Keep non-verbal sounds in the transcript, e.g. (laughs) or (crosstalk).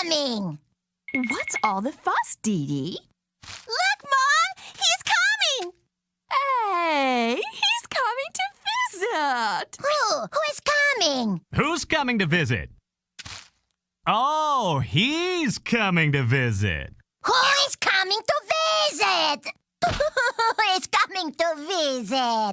coming! What's all the fuss, Dee Dee? Look, Mom! He's coming! Hey, he's coming to visit! Who? Who is coming? Who's coming to visit? Oh, he's coming to visit. Who is coming to visit? (laughs) Who is coming to visit?